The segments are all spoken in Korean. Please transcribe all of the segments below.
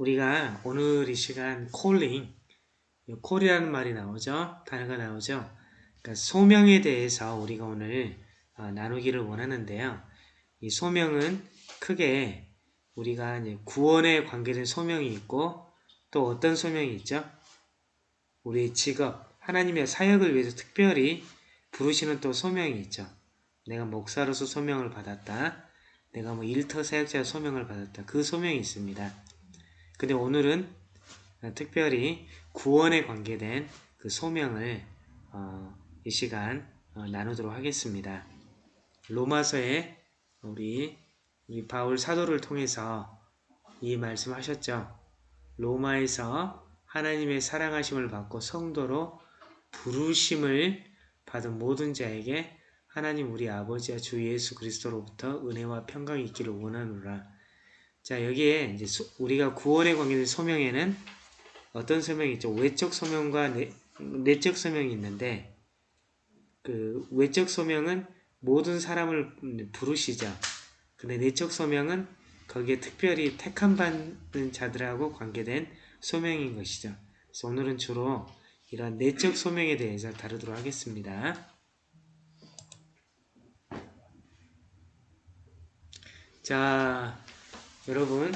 우리가 오늘 이 시간 콜링, 콜이라는 말이 나오죠. 단어가 나오죠. 그러니까 소명에 대해서 우리가 오늘 어, 나누기를 원하는데요. 이 소명은 크게 우리가 이제 구원에 관계된 소명이 있고 또 어떤 소명이 있죠? 우리의 직업, 하나님의 사역을 위해서 특별히 부르시는 또 소명이 있죠. 내가 목사로서 소명을 받았다. 내가 뭐 일터 사역자 소명을 받았다. 그 소명이 있습니다. 근데 오늘은 특별히 구원에 관계된 그 소명을 어, 이 시간 어, 나누도록 하겠습니다. 로마서에 우리 우리 바울 사도를 통해서 이 말씀하셨죠. 로마에서 하나님의 사랑하심을 받고 성도로 부르심을 받은 모든 자에게 하나님 우리 아버지와 주 예수 그리스도로부터 은혜와 평강이 있기를 원하노라. 자 여기에 이제 소, 우리가 구원에 관계된 소명에는 어떤 소명이 있죠? 외적 소명과 내, 내적 소명이 있는데 그 외적 소명은 모든 사람을 부르시죠. 근데 내적 소명은 거기에 특별히 택함 받는 자들하고 관계된 소명인 것이죠. 그래서 오늘은 주로 이런 내적 소명에 대해서 다루도록 하겠습니다. 자, 여러분.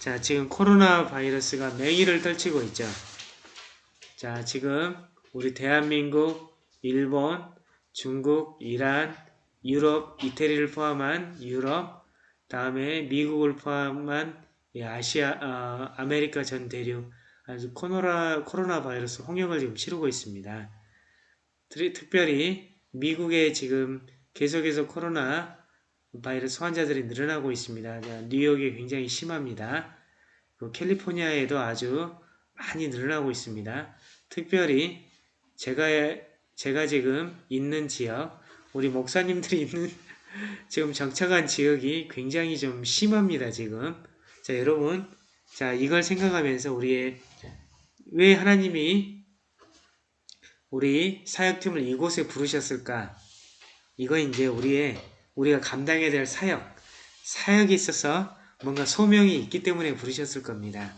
자, 지금 코로나 바이러스가 맹위를 떨치고 있죠. 자, 지금 우리 대한민국, 일본, 중국, 이란, 유럽, 이태리를 포함한 유럽, 다음에 미국을 포함한 아시아, 어, 아메리카 전 대륙, 아주 코로나, 코로나 바이러스 홍역을 지금 치르고 있습니다. 특별히 미국에 지금 계속해서 코로나 바이러스 환자들이 늘어나고 있습니다. 뉴욕이 굉장히 심합니다. 캘리포니아에도 아주 많이 늘어나고 있습니다. 특별히 제가 제가 지금 있는 지역, 우리 목사님들이 있는 지금 정착한 지역이 굉장히 좀 심합니다. 지금 자 여러분 자 이걸 생각하면서 우리의 왜 하나님이 우리 사역팀을 이곳에 부르셨을까? 이거 이제 우리의 우리가 감당해야 될 사역, 사역이 있어서 뭔가 소명이 있기 때문에 부르셨을 겁니다.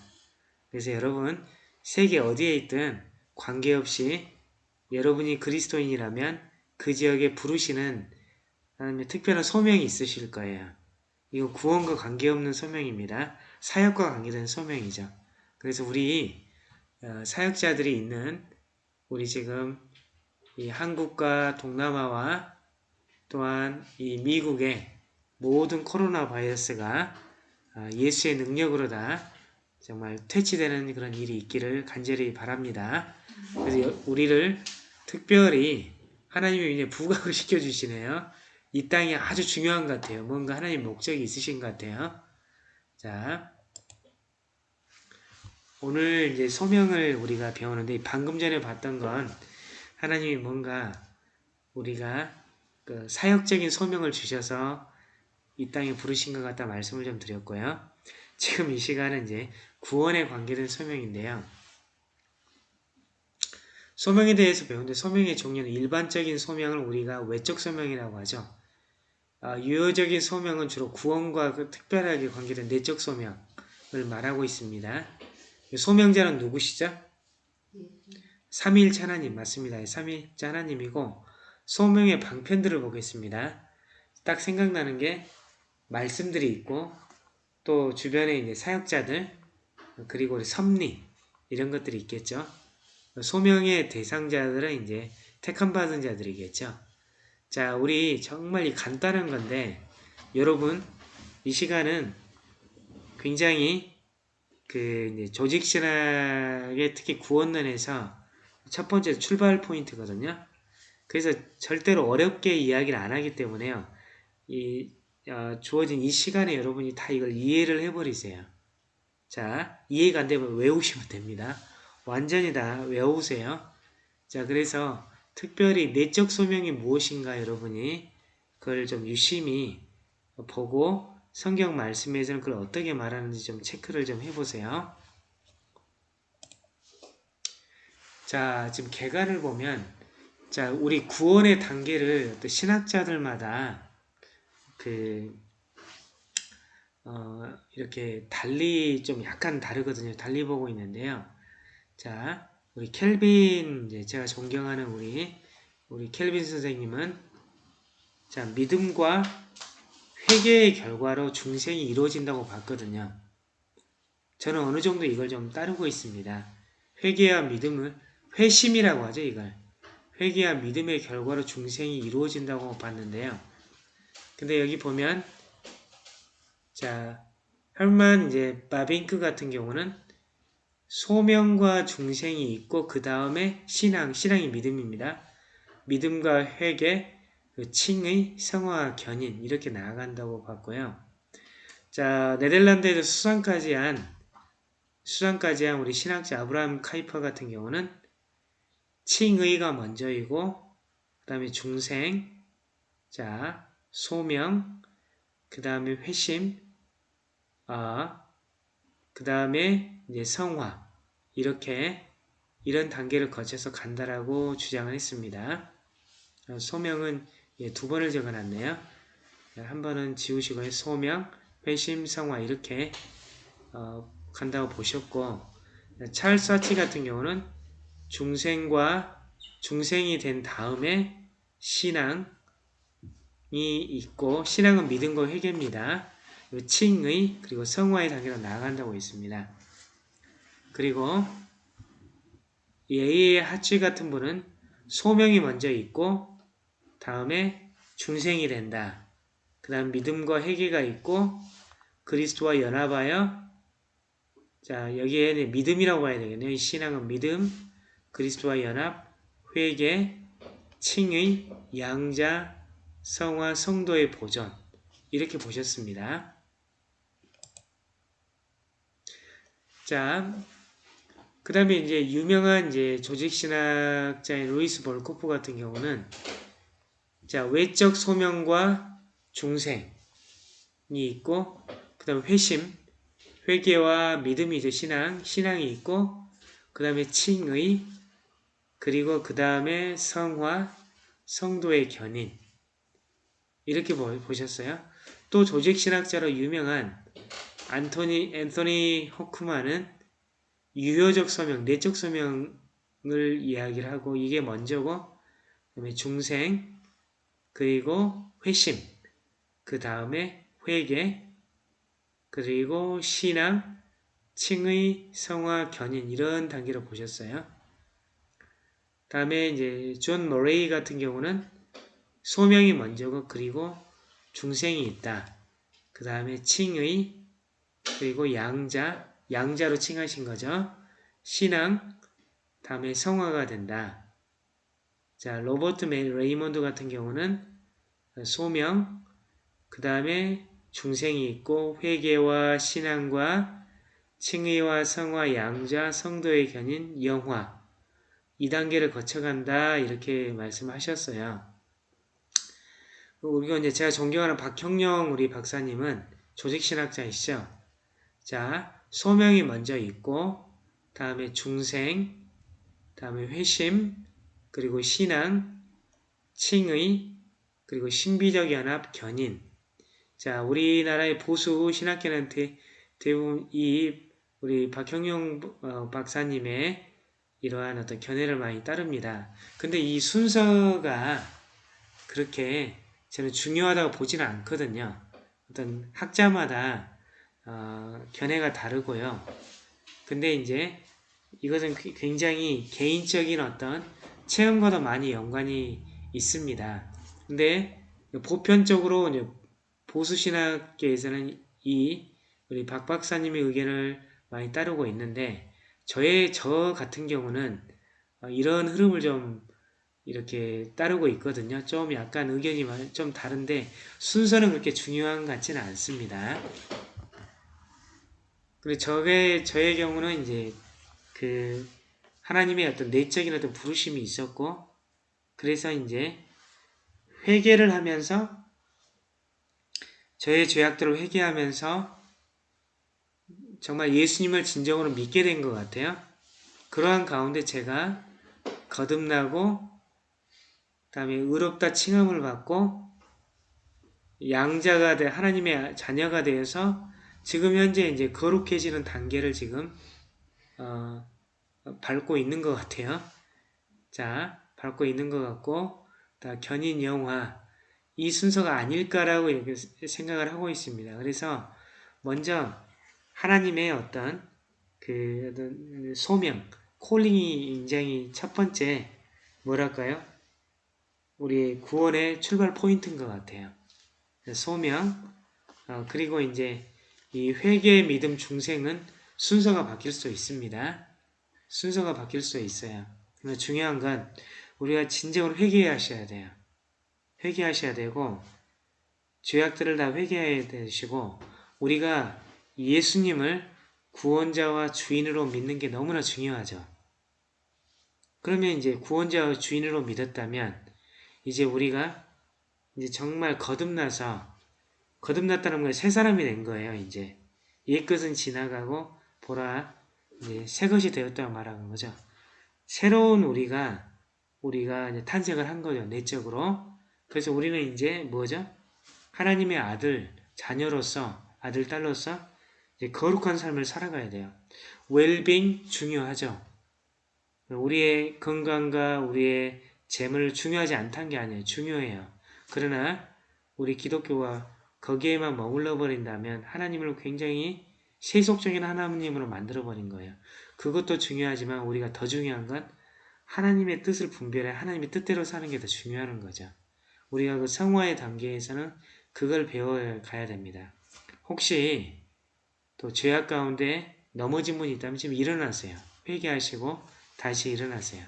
그래서 여러분 세계 어디에 있든 관계없이 여러분이 그리스도인이라면 그 지역에 부르시는 하나님의 특별한 소명이 있으실 거예요. 이거 구원과 관계없는 소명입니다. 사역과 관계된 소명이죠. 그래서 우리 어, 사역자들이 있는 우리 지금 이 한국과 동남아와 또한 이 미국의 모든 코로나 바이러스가 아, 예수의 능력으로 다 정말 퇴치되는 그런 일이 있기를 간절히 바랍니다. 그래서 우리를 특별히 하나님이 이제 부각을 시켜주시네요. 이 땅이 아주 중요한 것 같아요. 뭔가 하나님 목적이 있으신 것 같아요. 자, 오늘 이제 소명을 우리가 배우는데 방금 전에 봤던 건 하나님이 뭔가 우리가 그 사역적인 소명을 주셔서 이 땅에 부르신 것 같다 말씀을 좀 드렸고요. 지금 이 시간은 이제 구원에 관계된 소명인데요. 소명에 대해서 배우는데 소명의 종류는 일반적인 소명을 우리가 외적 소명이라고 하죠. 어, 유효적인 소명은 주로 구원과 그 특별하게 관계된 내적 소명을 말하고 있습니다. 소명자는 누구시죠? 삼일차 하나님 맞습니다. 삼일차 하나님이고 소명의 방편들을 보겠습니다. 딱 생각나는 게 말씀들이 있고 또 주변에 이제 사역자들 그리고 섭리 이런 것들이 있겠죠. 소명의 대상자들은 이제 택함 받은 자들이겠죠. 자, 우리 정말 이 간단한 건데 여러분 이 시간은 굉장히 그 조직 신학의 특히 구원론에서 첫 번째 출발 포인트거든요. 그래서 절대로 어렵게 이야기를 안 하기 때문에요. 이 어, 주어진 이 시간에 여러분이 다 이걸 이해를 해버리세요. 자, 이해가 안 되면 외우시면 됩니다. 완전히 다 외우세요. 자, 그래서 특별히 내적 소명이 무엇인가 여러분이 그걸 좀 유심히 보고 성경 말씀에서는 그걸 어떻게 말하는지 좀 체크를 좀 해보세요. 자, 지금 개관을 보면 자, 우리 구원의 단계를 신학자들마다 그 어, 이렇게 달리 좀 약간 다르거든요. 달리 보고 있는데요. 자, 우리 켈빈 제가 존경하는 우리 우리 켈빈 선생님은 자 믿음과 회개의 결과로 중생이 이루어진다고 봤거든요. 저는 어느 정도 이걸 좀 따르고 있습니다. 회개와 믿음을 회심이라고 하죠 이걸 회개와 믿음의 결과로 중생이 이루어진다고 봤는데요. 근데 여기 보면 자 헐만 이제 바빙크 같은 경우는 소명과 중생이 있고 그 다음에 신앙, 신앙이 믿음입니다. 믿음과 회개, 그 칭의, 성화, 견인 이렇게 나아간다고 봤고요. 자 네덜란드에서 수상까지 한 수상까지 한 우리 신학자 아브라함 카이퍼 같은 경우는 칭의가 먼저이고 그 다음에 중생, 자 소명, 그 다음에 회심, 아, 그 다음에 이제 성화 이렇게 이런 단계를 거쳐서 간다라고 주장을 했습니다. 어, 소명은 예, 두 번을 적어놨네요. 한 번은 지우시고 소명, 회심, 성화 이렇게 어, 간다고 보셨고 찰스 사치 같은 경우는 중생과 중생이 된 다음에 신앙이 있고 신앙은 믿음과 회개입니다. 칭의 그리고 성화의 단계로 나아간다고 있습니다. 그리고 예의 하치 같은 분은 소명이 먼저 있고 다음에 중생이 된다. 그 다음 믿음과 회개가 있고 그리스도와 연합하여 자 여기에 믿음이라고 봐야 되겠네요. 신앙은 믿음, 그리스도와 연합, 회개, 칭의, 양자, 성화, 성도의 보존 이렇게 보셨습니다. 자, 그 다음에 이제 유명한 이제 조직신학자인 루이스 볼코프 같은 경우는 자, 외적 소명과 중생이 있고 그 다음에 회심, 회개와 믿음이 이제 신앙, 신앙이 있고 그 다음에 칭의, 그리고 그 다음에 성화, 성도의 견인 이렇게 보셨어요? 또 조직신학자로 유명한 안토니 앤토니 후크마는 유효적 소명, 내적 소명을 이야기를 하고 이게 먼저고 그다음에 중생 그리고 회심 그 다음에 회개 그리고 신앙 칭의 성화 견인 이런 단계로 보셨어요. 다음에 이제 존 머레이 같은 경우는 소명이 먼저고 그리고 중생이 있다. 그 다음에 칭의 그리고 양자, 양자로 칭하신 거죠. 신앙, 다음에 성화가 된다. 자, 로버트 레이먼드 같은 경우는 소명, 그 다음에 중생이 있고 회개와 신앙과 칭의와 성화, 양자, 성도의 견인, 영화 이 단계를 거쳐간다 이렇게 말씀하셨어요. 우리가 이제 제가 존경하는 박형영 우리 박사님은 조직신학자이시죠. 자, 소명이 먼저 있고 다음에 중생, 다음에 회심, 그리고 신앙, 칭의, 그리고 신비적 연합, 견인. 자, 우리나라의 보수 신학계는 대부분 이 우리 박형용 어, 박사님의 이러한 어떤 견해를 많이 따릅니다. 근데 이 순서가 그렇게 저는 중요하다고 보지는 않거든요. 어떤 학자마다 어, 견해가 다르고요. 근데 이제 이것은 굉장히 개인적인 어떤 체험과도 많이 연관이 있습니다. 근데 보편적으로 보수신학계에서는 이 우리 박 박사님의 의견을 많이 따르고 있는데 저의 저 같은 경우는 어, 이런 흐름을 좀 이렇게 따르고 있거든요. 좀 약간 의견이 좀 다른데 순서는 그렇게 중요한 것 같지는 않습니다. 그리고 저의, 저의 경우는 이제 그 하나님의 어떤 내적인 어떤 부르심이 있었고 그래서 이제 회개를 하면서 저의 죄악들을 회개하면서 정말 예수님을 진정으로 믿게 된 것 같아요. 그러한 가운데 제가 거듭나고 다음에 의롭다 칭함을 받고 양자가 돼 하나님의 자녀가 되어서 지금 현재 이제 거룩해지는 단계를 지금 어, 밟고 있는 것 같아요. 자, 밟고 있는 것 같고, 다 견인 영화 이 순서가 아닐까라고 생각을 하고 있습니다. 그래서 먼저 하나님의 어떤 그 어떤 소명, 콜링이 굉장히 첫 번째 뭐랄까요? 우리 구원의 출발 포인트인 것 같아요. 소명, 어, 그리고 이제 이 회개 믿음 중생은 순서가 바뀔 수 있습니다. 순서가 바뀔 수 있어요. 근데 중요한 건 우리가 진정으로 회개하셔야 돼요. 회개하셔야 되고 죄악들을 다 회개해야 되시고 우리가 예수님을 구원자와 주인으로 믿는 게 너무나 중요하죠. 그러면 이제 구원자와 주인으로 믿었다면 이제 우리가 이제 정말 거듭나서 거듭났다는 건 새 사람이 된 거예요. 이제 옛 것은 지나가고 보라 이제 새 것이 되었다고 말하는 거죠. 새로운 우리가 우리가 탄생을 한 거죠. 내적으로. 그래서 우리는 이제 뭐죠? 하나님의 아들, 자녀로서 아들, 딸로서 거룩한 삶을 살아가야 돼요. 웰빙 중요하죠. 우리의 건강과 우리의 재물 중요하지 않다는 게 아니에요. 중요해요. 그러나 우리 기독교가 거기에만 머물러 버린다면 하나님을 굉장히 세속적인 하나님으로 만들어 버린 거예요. 그것도 중요하지만 우리가 더 중요한 건 하나님의 뜻을 분별해 하나님의 뜻대로 사는 게 더 중요한 거죠. 우리가 그 성화의 단계에서는 그걸 배워가야 됩니다. 혹시 또 죄악 가운데 넘어진 분이 있다면 지금 일어나세요. 회개하시고 다시 일어나세요.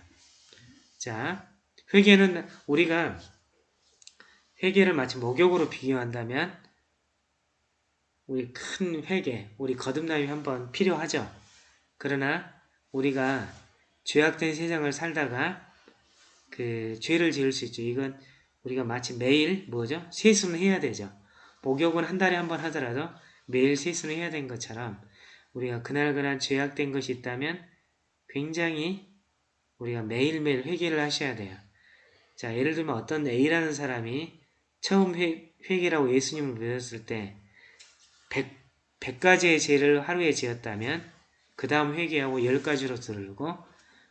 자, 회개는 우리가 회개를 마치 목욕으로 비교한다면 우리 큰 회개, 우리 거듭남이 한번 필요하죠. 그러나 우리가 죄악된 세상을 살다가 그 죄를 지을 수 있죠. 이건 우리가 마치 매일 뭐죠? 세수는 해야 되죠. 목욕은 한 달에 한 번 하더라도 매일 세수는 해야 되는 것처럼 우리가 그날그날 죄악된 것이 있다면 굉장히 우리가 매일매일 회개를 하셔야 돼요. 자, 예를 들면 어떤 A라는 사람이 처음 회, 회개라고 예수님을 믿었을 때 100, 100가지의 죄를 하루에 지었다면 그 다음 회개하고 10가지로 들고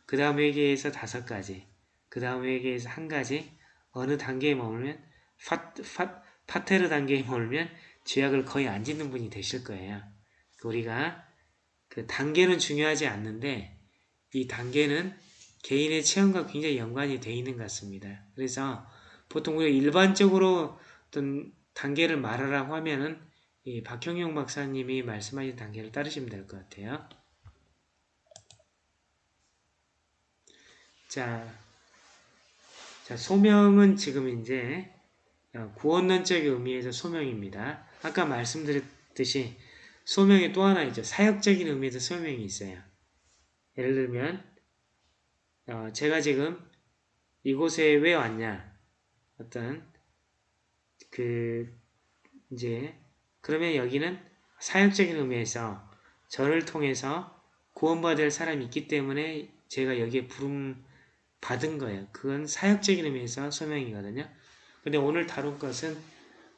그 다음 회개에서 5가지 그 다음 회개에서 한 가지 어느 단계에 머물면 파, 파, 파테르 단계에 머물면 죄악을 거의 안 짓는 분이 되실 거예요. 우리가 그 단계는 중요하지 않는데 이 단계는 개인의 체험과 굉장히 연관이 되어 있는 것 같습니다. 그래서 보통 우리가 일반적으로 어떤 단계를 말하라고 하면은 이 박형용 박사님이 말씀하신 단계를 따르시면 될 것 같아요. 자, 자, 소명은 지금 이제 어, 구원론적 의미에서 소명입니다. 아까 말씀드렸듯이 소명이 또 하나 있죠. 사역적인 의미에서 소명이 있어요. 예를 들면 어, 제가 지금 이곳에 왜 왔냐 어떤 그 이제 그러면 여기는 사역적인 의미에서 저를 통해서 구원받을 사람이 있기 때문에 제가 여기에 부름 받은 거예요. 그건 사역적인 의미에서 소명이거든요. 근데 오늘 다룬 것은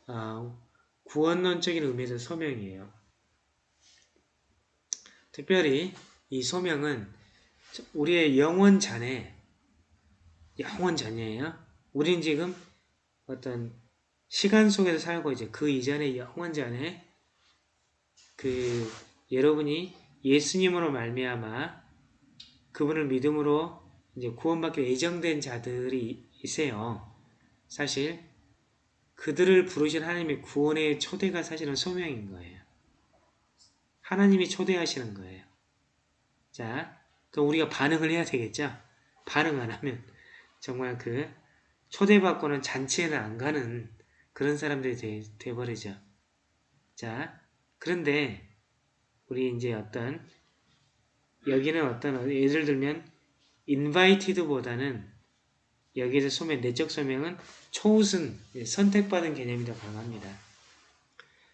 어, 구원론적인 의미에서 소명이에요. 특별히 이 소명은 우리의 영원 자네, 영원 자녀예요. 우린 지금 어떤 시간 속에서 살고 이제 그 이전의 영원 자네, 그 여러분이 예수님으로 말미암아 그분을 믿음으로 이제 구원받기 예정된 자들이 있어요. 사실 그들을 부르신 하나님의 구원의 초대가 사실은 소명인 거예요. 하나님이 초대하시는 거예요. 자, 그럼 우리가 반응을 해야 되겠죠? 반응 안 하면 정말 그 초대받고는 잔치에는 안 가는 그런 사람들이 돼, 돼버리죠. 자, 그런데 우리 이제 어떤 여기는 어떤 예를 들면 invited보다는 여기에서 소명, 내적 소명은 초우승, 예, 선택받은 개념이 더 강합니다.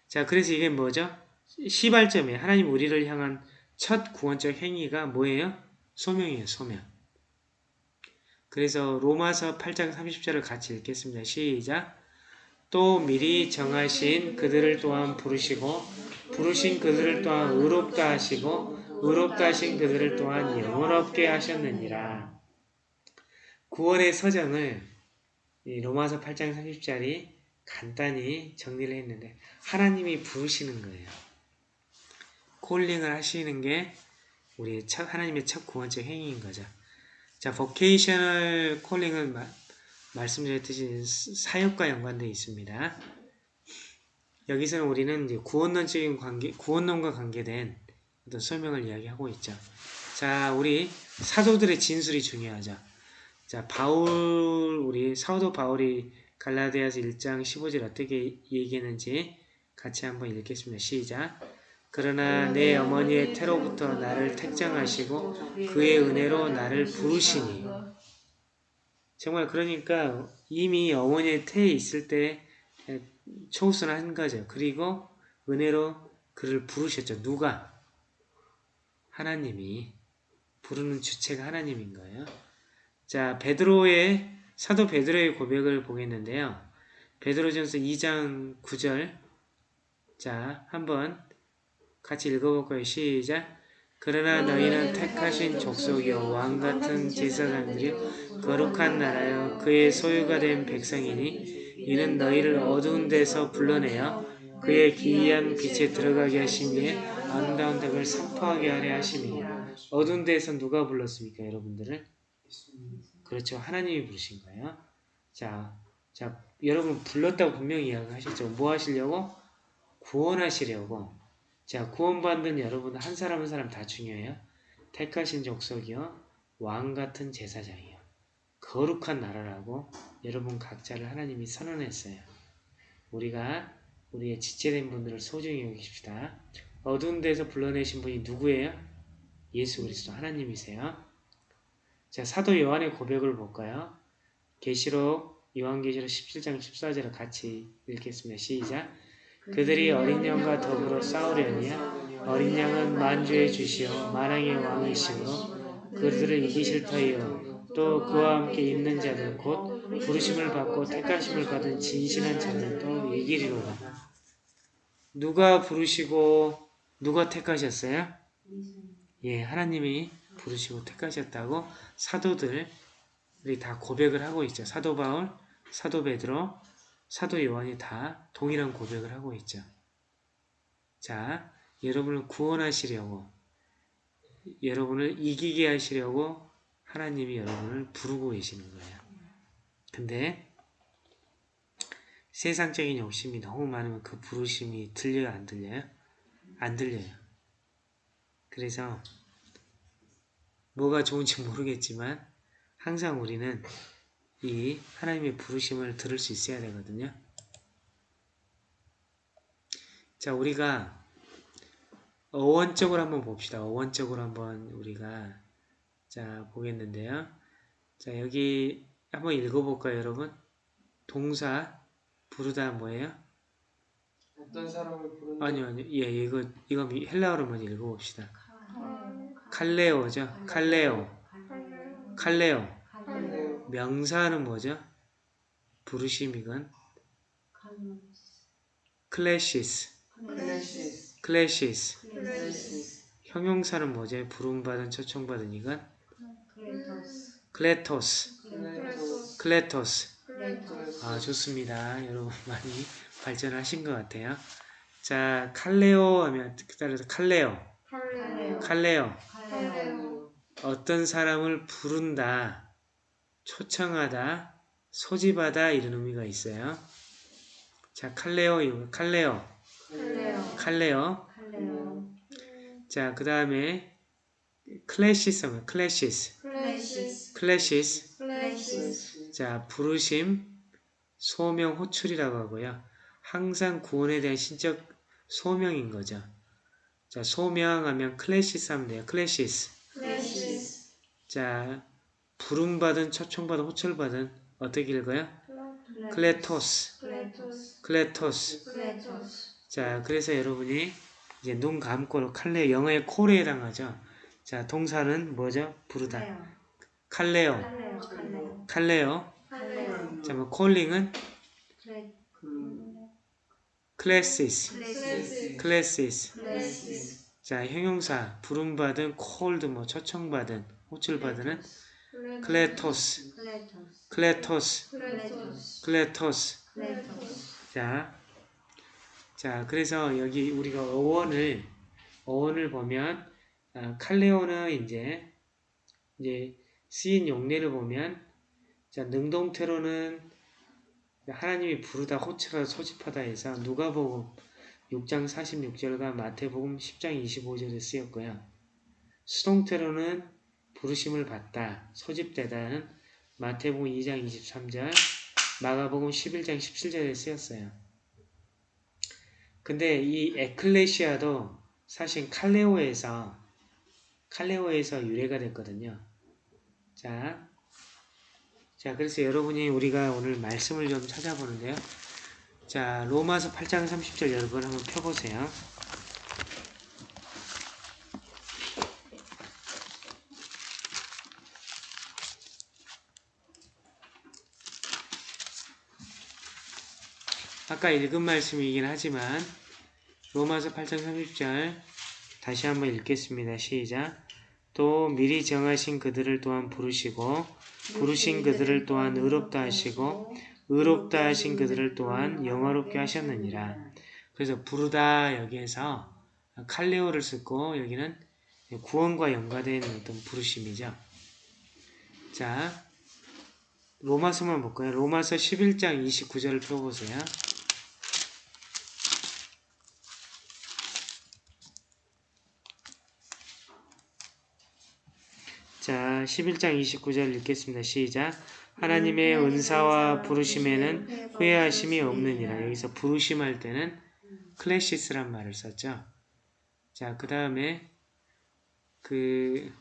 자, 그래서 이게 뭐죠? 시발점이에요. 하나님 우리를 향한 첫 구원적 행위가 뭐예요? 소명이에요, 소명. 그래서 로마서 8장 30절을 같이 읽겠습니다. 시작! 또 미리 정하신 그들을 또한 부르시고 부르신 그들을 또한 의롭다 하시고 의롭다 하신 그들을 또한 영원롭게 하셨느니라. 구원의 서정을 이 로마서 8장 30절이 간단히 정리를 했는데 하나님이 부르시는 거예요. 콜링을 하시는 게 우리 첫, 하나님의 첫 구원적 행위인 거죠. 자, calling은 마, 말씀드렸듯이 사역과 연관되어 있습니다. 여기서는 우리는 이제 구원론적인 관계, 구원론과 관계된 어떤 설명을 이야기하고 있죠. 자, 우리 사도들의 진술이 중요하죠. 자, 바울, 우리 사도 바울이 갈라디아서 1장 15절 어떻게 얘기했는지 같이 한번 읽겠습니다. 시작. 그러나 내 어머니의 태로부터 나를 택정하시고 그의 은혜로 나를 부르시니 정말 그러니까 이미 어머니의 태에 있을 때 초우선을 한 거죠. 그리고 은혜로 그를 부르셨죠. 누가? 하나님이 부르는 주체가 하나님인 거예요. 자, 베드로의 사도 베드로의 고백을 보겠는데요. 베드로전서 2장 9절 자, 한번 같이 읽어볼까요? 시작! 그러나 너희는 택하신 족속이요 왕같은 제사장들이요 거룩한 나라요 그의 소유가 된 백성이니 이는 너희를 어두운 데서 불러내어 그의 기이한 빛에 들어가게 하시니 아름다운 덕을 선포하게 하려 하심이니 어두운 데에서 누가 불렀습니까 여러분들을? 그렇죠 하나님이 부르신 거예요 자, 자 여러분 불렀다고 분명히 이야기하셨죠 뭐 하시려고? 구원하시려고 자, 구원받는 여러분 한 사람 한 사람 다 중요해요. 택하신 족속이요. 왕 같은 제사장이요. 거룩한 나라라고 여러분 각자를 하나님이 선언했어요. 우리가 우리의 지체된 분들을 소중히 여기십시다. 어두운 데서 불러내신 분이 누구예요? 예수 그리스도 하나님이세요. 자, 사도 요한의 고백을 볼까요? 계시록 요한계시록 17장 14절을 같이 읽겠습니다. 시작. 그들이 어린 양과 더불어 싸우려니 어린 양은 만주의 주시오 만왕의 왕이시므로 그들을 이기실 터이요 또 그와 함께 있는 자들 곧 부르심을 받고 택하심을 받은 진실한 자들도 이기리로다. 누가 부르시고 누가 택하셨어요? 예, 하나님이 부르시고 택하셨다고 사도들이 다 고백을 하고 있죠. 사도 바울, 사도 베드로, 사도 요한이 다 동일한 고백을 하고 있죠. 자, 여러분을 구원하시려고 여러분을 이기게 하시려고 하나님이 여러분을 부르고 계시는 거예요. 근데 세상적인 욕심이 너무 많으면 그 부르심이 들려요? 안 들려요? 안 들려요. 그래서 뭐가 좋은지 모르겠지만 항상 우리는 이 하나님의 부르심을 들을 수 있어야 되거든요. 자, 우리가 어원적으로 한번 봅시다. 어원적으로 한번 우리가 자 보겠는데요. 자, 여기 한번 읽어볼까요, 여러분? 동사 부르다 뭐예요? 어떤 사람을 부르는 아니요, 아니요. 예, 이거 이거 헬라어로 먼저 읽어봅시다. 칼레오죠. 칼레오. 칼레오. 명사는 뭐죠? 부르심이건 κλῆσις κλῆσις 형용사는 뭐죠? 부름받은 초청받은 이건 클레토스 클레토스 아 좋습니다. 여러분 많이 발전하신 것 같아요. 자 칼레오 하면 따라서 칼레오 칼레오 어떤 사람을 부른다 초청하다, 소집하다 이런 의미가 있어요. 자, 칼레오, 칼레오, καλέω καλέω. καλέω 자, 그 다음에 κλῆσις 하면 κλῆσις, κλῆσις κλῆσις. κλῆσις 자, 부르심, 소명, 호출이라고 하고요. 항상 구원에 대한 신적 소명인 거죠. 자, 소명하면 κλῆσις 하면 돼요. κλῆσις. κλῆσις 자, 부름받은, 초청받은, 호출받은 어떻게 읽어요? κλητός, κλητός κλητός. κλητός 자, 그래서 여러분이 이제 눈 감고 칼레 영어의 call에 해당하죠. 자, 동사는 뭐죠? 부르다. καλέω, καλέω καλέω καλέω. καλέω 자, 뭐 calling은 클레 그 κλῆσις, κλῆσις, κλῆσις. κλῆσις, 자, 형용사. 부름받은 called 뭐 초청받은 호출받은 κλητός, κλητός, κλητός, κλητός. κλητός, 자, 자, 그래서 여기 우리가 어원을 어원을 보면 아, 칼레오는 이제 이제 쓰인 용례를 보면 자 능동태로는 하나님이 부르다 호출하다 소집하다 해서 누가복음 6장 46절과 마태복음 10장 25절에 쓰였고요. 수동태로는 부르심을 받다, 소집되다는 마태복음 2장 23절, 마가복음 11장 17절에 쓰였어요. 근데 이 에클레시아도 사실 칼레오에서 칼레오에서 유래가 됐거든요. 자, 자 그래서 여러분이 우리가 오늘 말씀을 좀 찾아보는데요. 자 로마서 8장 30절 여러분 한번 펴보세요. 아까 읽은 말씀이긴 하지만 로마서 8장 30절 다시 한번 읽겠습니다. 시작. 또 미리 정하신 그들을 또한 부르시고 부르신 그들을 또한 의롭다 하시고 의롭다 하신 그들을 또한 영화롭게 하셨느니라. 그래서 부르다 여기에서 칼레오를 쓰고 여기는 구원과 연관된 어떤 부르심이죠. 자, 로마서만 볼까요? 로마서 11장 29절을 펴보세요. 자, 11장 29절 읽겠습니다. 시작. 하나님의 은사와 부르심에는 후회하심이 없느니라. 여기서 부르심 할 때는 클래시스란 말을 썼죠. 자, 그 다음에 그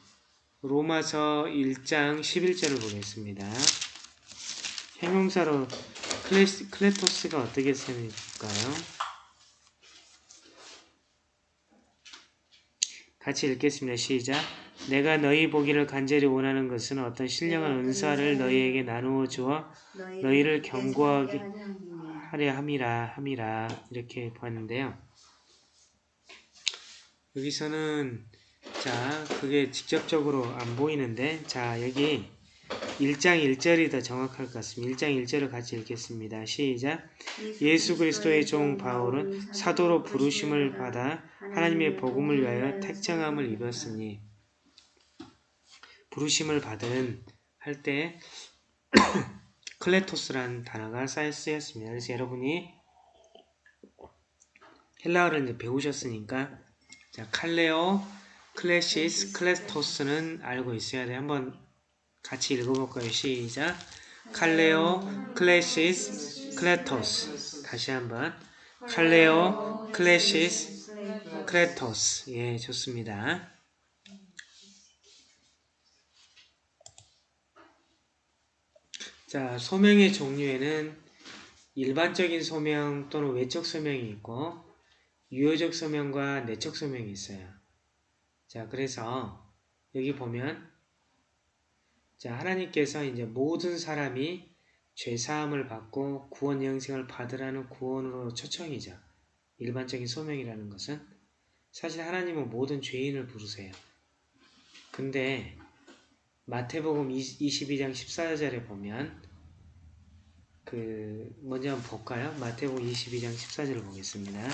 로마서 1장 11절을 보겠습니다. 형용사로 클래시, 클레토스가 어떻게 쓰일까요? 같이 읽겠습니다. 시작. 내가 너희 보기를 간절히 원하는 것은 어떤 신령한 은사를 너희에게 나누어 주어 너희를 경고하게 하려 함이라 함이라 이렇게 보았는데요. 여기서는 자 그게 직접적으로 안 보이는데 자 여기 1장 1절이 더 정확할 것 같습니다. 1장 1절을 같이 읽겠습니다. 시작 예수 그리스도의 종 바울은 사도로 부르심을 받아 하나님의 복음을 위하여 택정함을 입었으니 부르심을 받은 할 때 클레토스라는 단어가 쓰였습니다. 그래서 여러분이 헬라어를 이제 배우셨으니까 자 칼레오, 클레시스, 클레토스는 알고 있어야 돼. 한번 같이 읽어볼까요? 시작. καλέω, κλῆσις, κλητός. 다시 한번 καλέω, κλῆσις, κλητός. 예, 좋습니다. 자, 소명의 종류에는 일반적인 소명 또는 외적 소명이 있고 유효적 소명과 내적 소명이 있어요. 자, 그래서 여기 보면 자, 하나님께서 이제 모든 사람이 죄 사함을 받고 구원 영생을 받으라는 구원으로 초청이죠. 일반적인 소명이라는 것은 사실 하나님은 모든 죄인을 부르세요. 근데 마태복음 22장 14절에 보면 그 먼저 한번 볼까요? 마태복음 22장 14절을 보겠습니다.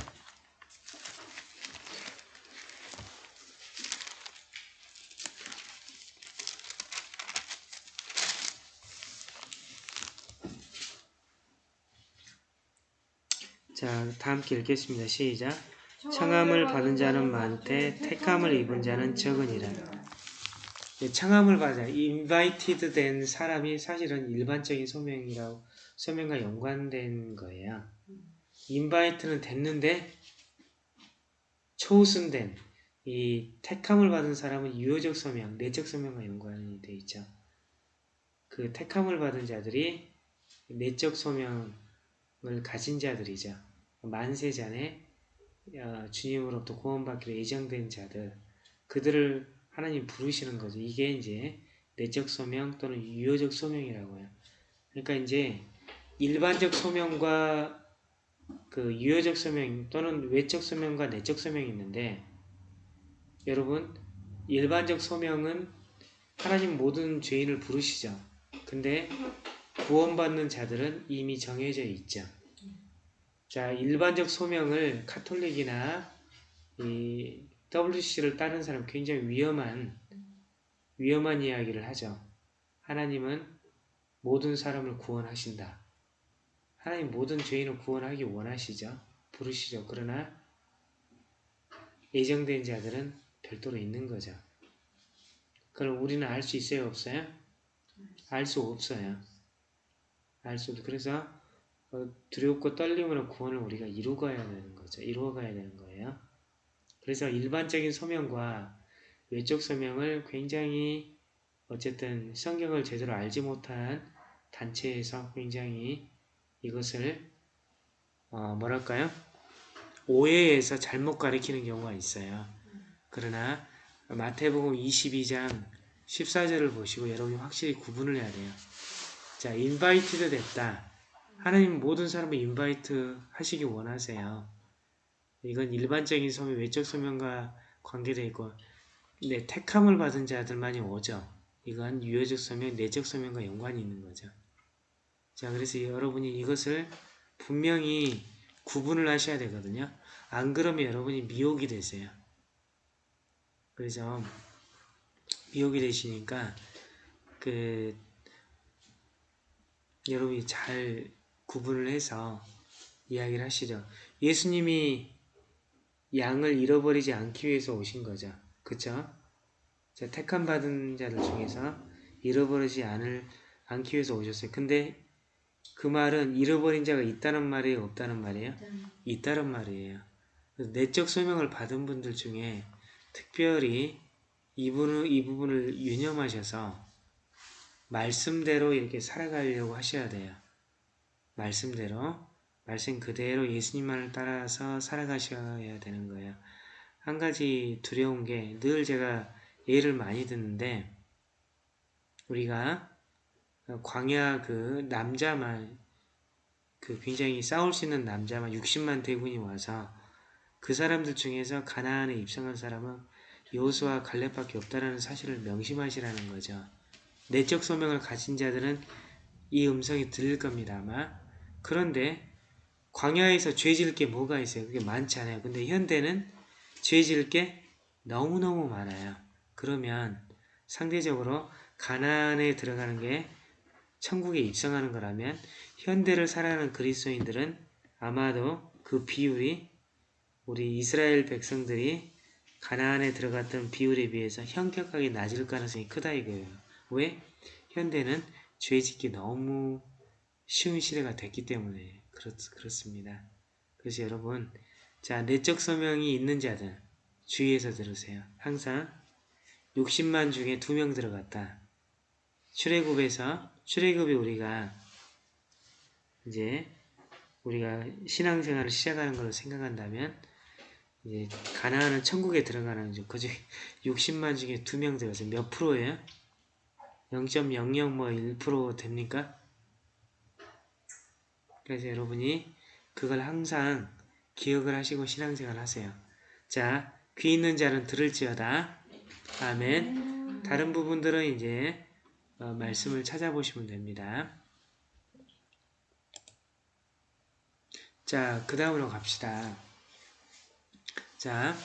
자, 다 함께 읽겠습니다. 시작. 청함을 받은 자는 많되 택함을 입은 자는 적으니라. 네, 청함을 받아 invited 된 사람이 사실은 일반적인 소명이라고 소명과 연관된 거예요. invite는 됐는데 초우순된 이 택함을 받은 사람은 유효적 소명, 내적 소명과 연관이 돼 있죠. 그 택함을 받은 자들이 내적 소명을 가진 자들이죠. 만세전에 어, 주님으로부터 구원받기로 예정된 자들 그들을 하나님 부르시는 거죠. 이게 이제 내적 소명 또는 유효적 소명이라고 해요. 그러니까 이제 일반적 소명과 그 유효적 서명 또는 외적 서명과 내적 서명이 있는데 여러분 일반적 서명은 하나님 모든 죄인을 부르시죠. 근데 구원받는 자들은 이미 정해져 있죠. 자, 일반적 소명을 카톨릭이나 이 WC를 따른 사람 굉장히 위험한 위험한 이야기를 하죠. 하나님은 모든 사람을 구원하신다. 하나님 모든 죄인을 구원하기 원하시죠. 부르시죠. 그러나 예정된 자들은 별도로 있는 거죠. 그럼 우리는 알 수 있어요? 없어요? 알 수 없어요. 알 수 없어. 그래서 어, 두렵고 떨림으로 구원을 우리가 이루어가야 되는 거죠. 이루어가야 되는 거예요. 그래서 일반적인 소명과 외적 소명을 굉장히 어쨌든 성경을 제대로 알지 못한 단체에서 굉장히 이것을 어, 뭐랄까요? 오해해서 잘못 가리키는 경우가 있어요. 그러나 마태복음 22장 14절을 보시고 여러분이 확실히 구분을 해야 돼요. 자, 인바이트도 됐다. 하나님 모든 사람을 인바이트 하시기 원하세요. 이건 일반적인 소명, 외적 소명과 관계되어 있고 네, 택함을 받은 자들만이 오죠. 이건 유효적 소명, 내적 소명과 연관이 있는 거죠. 자, 그래서 여러분이 이것을 분명히 구분을 하셔야 되거든요. 안 그러면 여러분이 미혹이 되세요. 그래서 미혹이 되시니까 그 여러분이 잘 구분을 해서 이야기를 하시죠. 예수님이 양을 잃어버리지 않기 위해서 오신 거죠. 그쵸? 자, 택함 받은 자들 중에서 잃어버리지 않을, 않기 위해서 오셨어요. 근데 그 말은 잃어버린 자가 있다는 말이에요? 없다는 말이에요? 있다는 말이에요. 내적 소명을 받은 분들 중에 특별히 이, 부분을, 이 부분을 유념하셔서 말씀대로 이렇게 살아가려고 하셔야 돼요. 말씀대로 말씀 그대로 예수님만을 따라서 살아가셔야 되는 거예요. 한 가지 두려운 게 늘 제가 예를 많이 듣는데 우리가 광야 그 남자만 그 굉장히 싸울 수 있는 남자만 60만 대군이 와서 그 사람들 중에서 가나안에 입성한 사람은 여호수아 갈렙밖에 없다라는 사실을 명심하시라는 거죠. 내적 소명을 가진 자들은 이 음성이 들릴 겁니다 아마. 그런데 광야에서 죄 지을 게 뭐가 있어요? 그게 많지 않아요. 근데 현대는 죄 지을 게 너무너무 많아요. 그러면 상대적으로 가나안에 들어가는 게 천국에 입성하는 거라면 현대를 살아가는 그리스도인들은 아마도 그 비율이 우리 이스라엘 백성들이 가나안에 들어갔던 비율에 비해서 현격하게 낮을 가능성이 크다 이거예요. 왜? 현대는 죄 짓기 너무 쉬운 시대가 됐기 때문에 그렇, 그렇습니다. 그래서 여러분 자 내적 소명이 있는 자들 주의해서 들으세요. 항상 60만 중에 2명 들어갔다. 출애굽에서 출애굽이 우리가 이제 우리가 신앙생활을 시작하는 걸로 생각한다면 이제 가나안은 천국에 들어가는 중 그중 60만 중에 2명 들어가서 몇 프로예요? 0.00뭐1% 됩니까? 그래서 여러분이 그걸 항상 기억을 하시고 신앙생활 하세요. 자, 귀 있는 자는 들을지어다. 아멘. 다른 부분들은 이제 어, 말씀을 찾아보시면 됩니다. 자, 그 다음으로 갑시다. 자,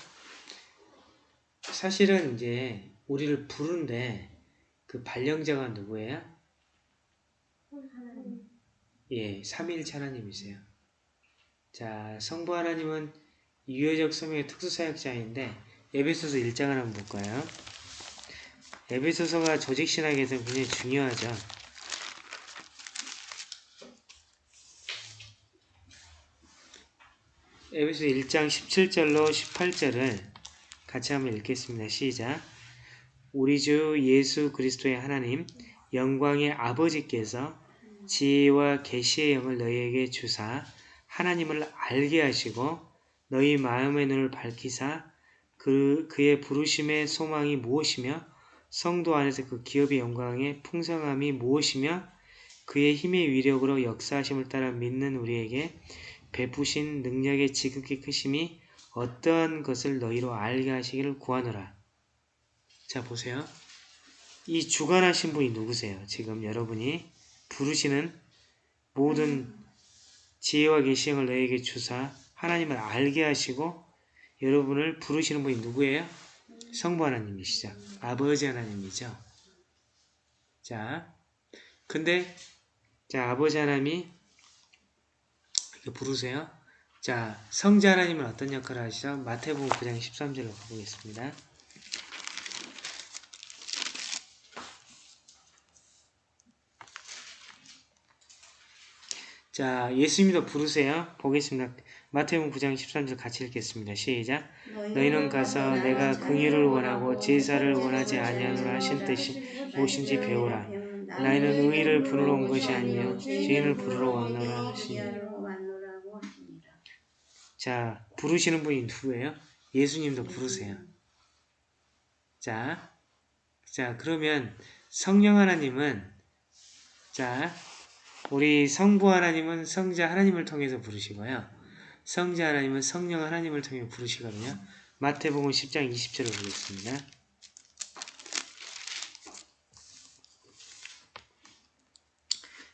사실은 이제 우리를 부른데 그 발령자가 누구예요? 예, 삼위일체 하나님이세요. 자, 성부 하나님은 유효적 소명의 특수사역자인데 에베소서 1장을 한번 볼까요? 에베소서가 조직신학에서 굉장히 중요하죠. 에베소 1장 17절로 18절을 같이 한번 읽겠습니다. 시작. 우리 주 예수 그리스도의 하나님 영광의 아버지께서 지혜와 계시의 영을 너희에게 주사 하나님을 알게 하시고 너희 마음의 눈을 밝히사 그, 그의 부르심의 소망이 무엇이며 성도 안에서 그 기업의 영광의 풍성함이 무엇이며 그의 힘의 위력으로 역사하심을 따라 믿는 우리에게 베푸신 능력의 지극히 크심이 어떠한 것을 너희로 알게 하시기를 구하노라. 자 보세요. 이 주관하신 분이 누구세요? 지금 여러분이 부르시는 모든 지혜와 계시형을 너에게 주사 하나님을 알게 하시고 여러분을 부르시는 분이 누구예요? 성부 하나님이시죠. 아버지 하나님이죠. 자, 근데 자 아버지 하나님이 이렇게 부르세요. 자, 성자 하나님은 어떤 역할을 하시죠? 마태복음 9장 13절로 가보겠습니다. 자, 예수님도 부르세요. 보겠습니다. 마태복음 9장 13절 같이 읽겠습니다. 시작. 너희는 가서 내가 긍휼을 원하고 제사를 원하지 아니하노라 하신 뜻이 무엇인지 배우라. 나이는 의를 부르러 온 것이 아니요 죄인을 부르러 왔노라 하시니. 자, 부르시는 분이 누구예요? 예수님도 부르세요. 자, 자, 그러면 성령 하나님은, 자, 우리 성부 하나님은 성자 하나님을 통해서 부르시고요. 성자 하나님은 성령 하나님을 통해 부르시거든요. 마태복음 10장 20절을 보겠습니다.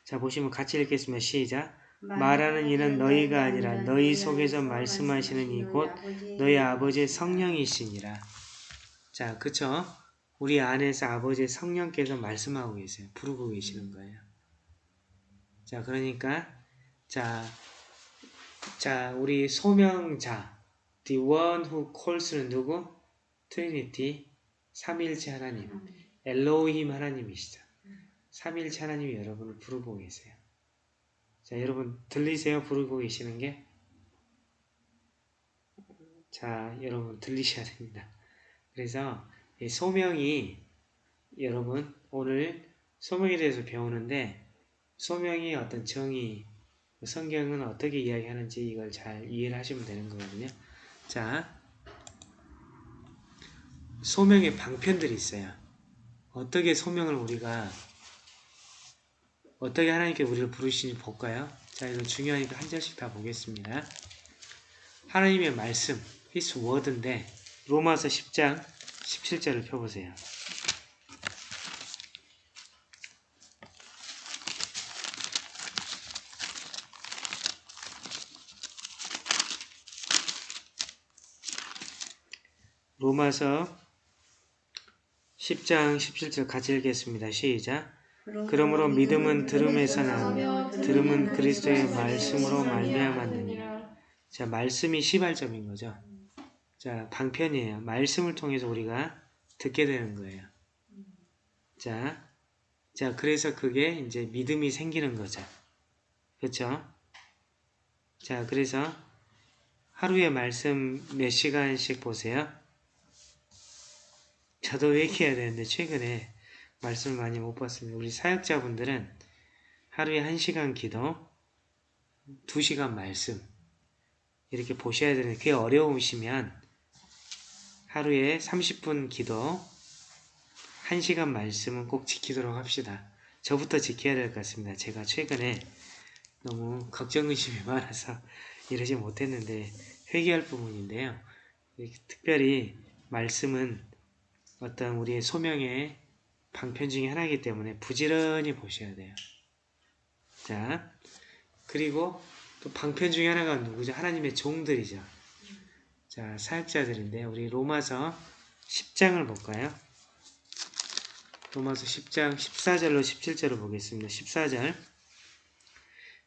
자, 보시면 같이 읽겠습니다. 시작. 말하는 이는 너희가 아니라 너희 속에서 말씀하시는 이곧 너희 아버지의 성령이시니라. 자, 그쵸? 우리 안에서 아버지의 성령께서 말씀하고 계세요. 부르고 계시는 거예요. 자, 그러니까, 자, 자, 우리 소명자, the one who calls는 누구? Trinity, 삼위일체 하나님, 엘로힘 하나님이시죠. 삼위일체 하나님이 여러분을 부르고 계세요. 자, 여러분 들리세요? 부르고 계시는 게? 자, 여러분 들리셔야 됩니다. 그래서 이 소명이 여러분 오늘 소명에 대해서 배우는데 소명이 어떤 정의, 성경은 어떻게 이야기하는지 이걸 잘 이해를 하시면 되는 거거든요. 자, 소명의 방편들이 있어요. 어떻게 소명을 우리가 어떻게 하나님께 우리를 부르시는지 볼까요? 자, 이거 중요하니까 한 절씩 다 보겠습니다. 하나님의 말씀, His word인데 로마서 10장 17절을 펴보세요. 로마서 10장 17절 같이 읽겠습니다. 시작. 그러므로 믿음은 들음에서 나며 들음은 그리스도의 말씀으로 말미암았느니라. 자, 말씀이 시발점인 거죠. 자, 방편이에요. 말씀을 통해서 우리가 듣게 되는 거예요. 자, 자, 그래서 그게 이제 믿음이 생기는 거죠. 그렇죠? 자, 그래서 하루에 말씀 몇 시간씩 보세요. 저도 회개해야 되는데 최근에 말씀을 많이 못 봤습니다. 우리 사역자분들은 하루에 1시간 기도, 2시간 말씀 이렇게 보셔야 되는데 그게 어려우시면 하루에 30분 기도, 1시간 말씀은 꼭 지키도록 합시다. 저부터 지켜야 될 것 같습니다. 제가 최근에 너무 걱정 의심이 많아서 이러지 못했는데 회개할 부분인데요. 특별히 말씀은 어떤 우리의 소명의 방편 중에 하나이기 때문에 부지런히 보셔야 돼요. 자, 그리고 또 방편 중에 하나가 누구죠? 하나님의 종들이죠. 자, 사역자들인데 우리 로마서 10장을 볼까요? 로마서 10장 14절로 17절을 보겠습니다. 14절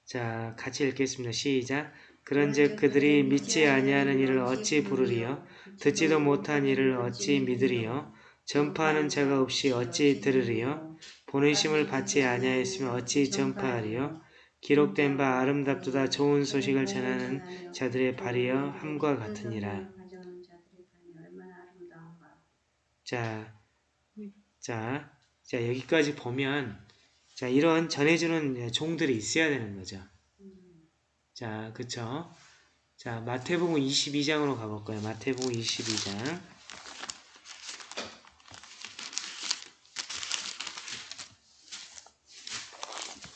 자, 같이 읽겠습니다. 시작 그런즉 그들이 믿지 아니하는 이를 어찌 부르리요? 듣지도 못한 이를 어찌 믿으리요? 전파하는 자가 없이 어찌 들으리요? 보내심을 받지 아니하였으면 어찌 전파하리요? 기록된 바 아름답도다 좋은 소식을 전하는 자들의 발이여 함과 같으니라. 자, 자, 자 여기까지 보면 자 이런 전해주는 종들이 있어야 되는 거죠. 자, 그쵸? 자, 마태복음 22장으로 가볼까요? 마태복음 22장.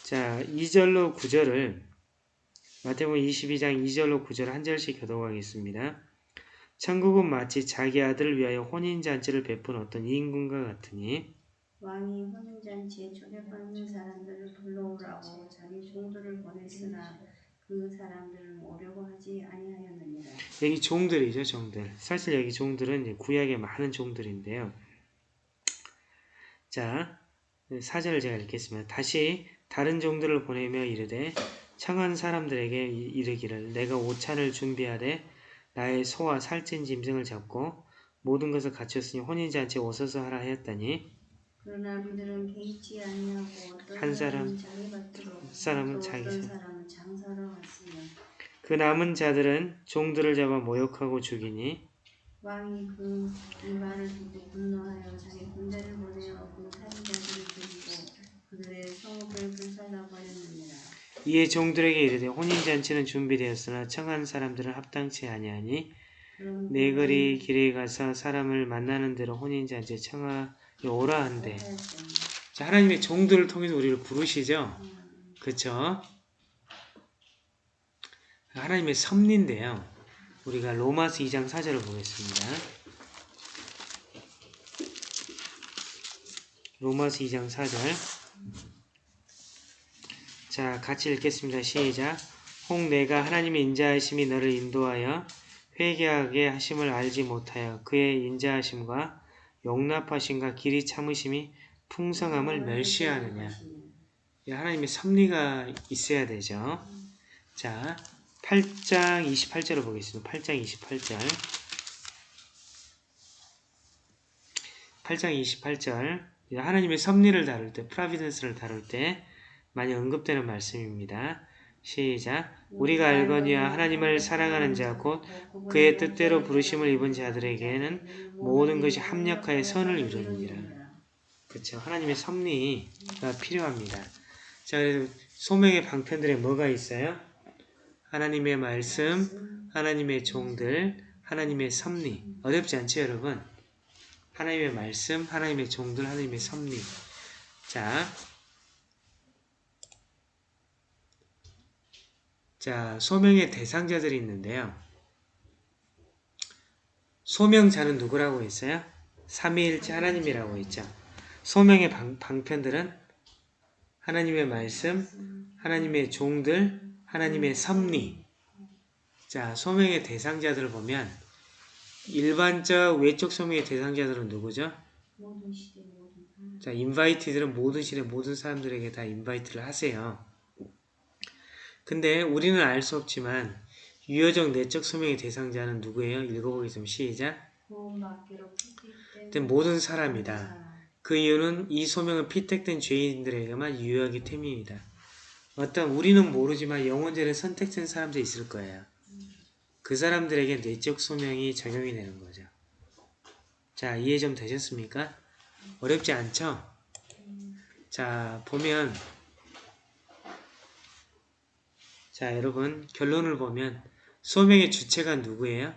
자, 2절로 9절을 마태복음 22장 2절로 9절 한 절씩 교독하겠습니다. 천국은 마치 자기 아들을 위하여 혼인잔치를 베푼 어떤 임금과 같으니 왕이 혼인잔치에 초대받는 사람들을 불러오라고 자기 종들을 보냈으나 그 사람들은 오려고 하지 아니하였느니라. 여기 종들이죠 종들 사실 여기 종들은 구약의 많은 종들인데요 자 사절을 제가 읽겠습니다 다시 다른 종들을 보내며 이르되 청한 사람들에게 이- 이르기를 내가 오찬을 준비하되 나의 소와 살찐 짐승을 잡고 모든 것을 갖췄으니 혼인잔치에 오소서 하라 하였더니 한 사람, 사람은 자기 왔으며 그 남은 자들은 종들을 잡아 모욕하고 죽이니 왕이 그 일반을 두고 분노하여 자기 군대를 보내어 그 살인자들을 죽이고 그들의 성읍을 불살라 버렸느니라. 이에 종들에게 이르되 혼인 잔치는 준비되었으나 청한 사람들은 합당치 아니하니 네거리 길에 가서 사람을 만나는 대로 혼인 잔치에 청하 오라 한대. 자, 하나님의 종들을 통해서 우리를 부르시죠. 그쵸? 하나님의 섭리인데요. 우리가 로마서 2장 4절을 보겠습니다. 로마서 2장 4절. 자, 같이 읽겠습니다. 시작. 혹 내가 하나님의 인자하심이 너를 인도하여 회개하게 하심을 알지 못하여 그의 인자하심과 용납하심과 길이 참으심이 풍성함을 멸시하느냐. 이 하나님의 섭리가 있어야 되죠. 자, 8장 28절을 보겠습니다. 8장 28절. 8장 28절. 하나님의 섭리를 다룰 때, 프라비던스를 다룰 때 많이 언급되는 말씀입니다. 시작. 우리가 알거니와 하나님을 사랑하는 자 곧 그의 뜻대로 부르심을 입은 자들에게는 모든 것이 합력하여 선을 이루느니라. 그렇죠. 하나님의 섭리가 필요합니다. 자, 그래서 소명의 방편들에 뭐가 있어요? 하나님의 말씀, 하나님의 종들, 하나님의 섭리. 어렵지 않죠, 여러분? 하나님의 말씀, 하나님의 종들, 하나님의 섭리. 자, 자, 소명의 대상자들이 있는데요. 소명자는 누구라고 했어요? 삼위일체 하나님이라고 했죠. 소명의 방, 방편들은 하나님의 말씀, 하나님의 종들, 하나님의 섭리. 자, 소명의 대상자들을 보면 일반적 외적 소명의 대상자들은 누구죠? 모든 시대 모든 사람 자, 인바이티들은 모든 시대 모든 사람들에게 다 인바이트를 하세요. 근데 우리는 알 수 없지만 유효적 내적 소명의 대상자는 누구예요? 읽어보겠습니다. 시작. 된 모든 사람이다. 그 이유는 이 소명은 피택된 죄인들에게만 유효하기 때문입니다. 어떤 우리는 모르지만 영혼제를 선택된 사람들이 있을 거예요. 그 사람들에게 내적 소명이 적용이 되는 거죠. 자, 이해 좀 되셨습니까? 어렵지 않죠? 자, 보면 자, 여러분 결론을 보면 소명의 주체가 누구예요?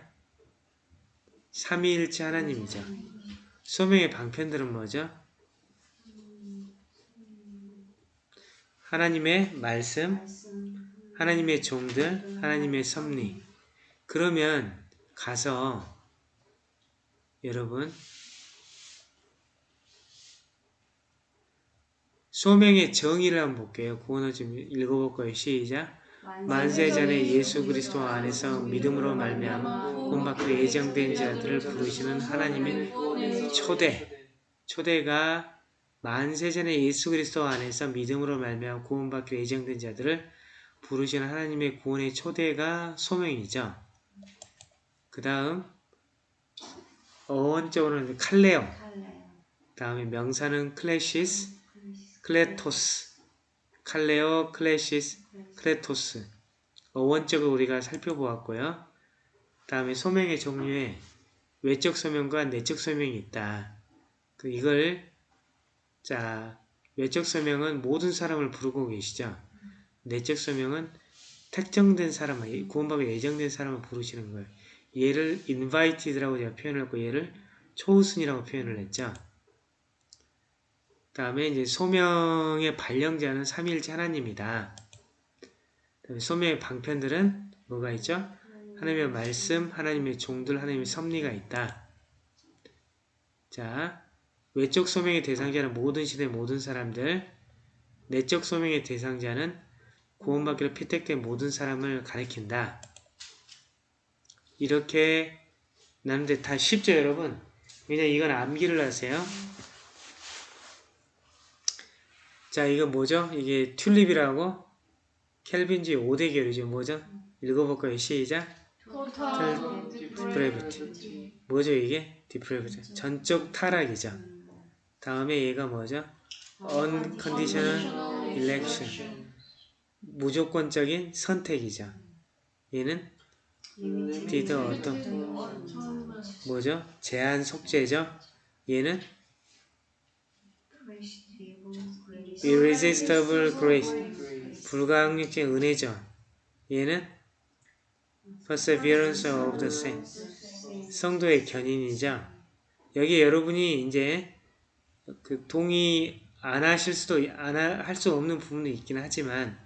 삼위일체 하나님이죠. 소명의 방편들은 뭐죠? 하나님의 말씀, 하나님의 종들, 하나님의 섭리. 그러면 가서 여러분 소명의 정의를 한번 볼게요. 구원을 좀 읽어볼 거예요. 시작. 만세 전에 예수 그리스도 안에서 믿음으로 말미암아 본받고 예정된 자들을 부르시는 하나님의 초대. 초대가 만세 전에 예수 그리스도 안에서 믿음으로 말미암아 구원받기로 예정된 자들을 부르시는 하나님의 구원의 초대가 소명이죠. 그 다음 어원적으로는 καλέω, καλέω 다음에 명사는 κλῆσις, κλητός, καλέω, κλῆσις, κλητός. 어원적으로 우리가 살펴보았고요. 다음에 소명의 종류에 외적 소명과 내적 소명이 있다. 그 이걸 자 외적 소명은 모든 사람을 부르고 계시죠. 내적 소명은 특정된 사람, 구원받고 예정된 사람을 부르시는 거예요. 얘를 invited라고 제가 표현을 했고 얘를 초우순이라고 표현을 했죠. 다음에 이제 소명의 발령자는 삼위일체 하나님이다. 소명의 방편들은 뭐가 있죠? 하나님의 말씀, 하나님의 종들, 하나님의 섭리가 있다. 자, 외적 소명의 대상자는 모든 시대 모든 사람들, 내적 소명의 대상자는 구원받기로 피택된 모든 사람을 가리킨다. 이렇게 나는데 다 쉽죠, 여러분? 그냥 이건 암기를 하세요. 자, 이거 뭐죠? 이게 튤립이라고 켈빈주의 5대 계열이죠. 뭐죠? 읽어볼까요? 시작. depravity. 뭐죠, 이게? depravity. 전적 타락이죠. 다음에 얘가 뭐죠? unconditional election. 무조건적인 선택이죠. 얘는 디더 어떤 뭐죠? 제한 속죄죠. 얘는 irresistible grace 불가항력적 은혜죠. 얘는 perseverance of the saints 성도의 견인이죠. 여기 여러분이 이제 그 동의 안 하실 수도 안 할 수 없는 부분도 있긴 하지만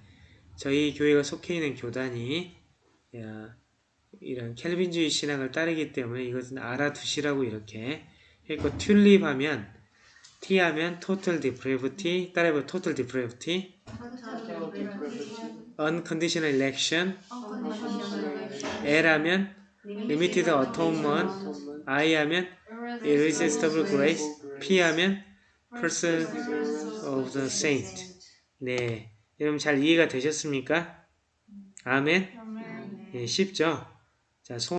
저희 교회가 속해 있는 교단이 야, 이런 켈빈주의 신앙을 따르기 때문에 이것은 알아두시라고 이렇게 했고 튤립 하면 T 하면 total depravity 따라해봐 total depravity unconditional election L 하면 limited atonement I 하면 irresistible grace P 하면 person of the saint 네 여러분 잘 이해가 되셨습니까? 아멘 네, 쉽죠? 자, 손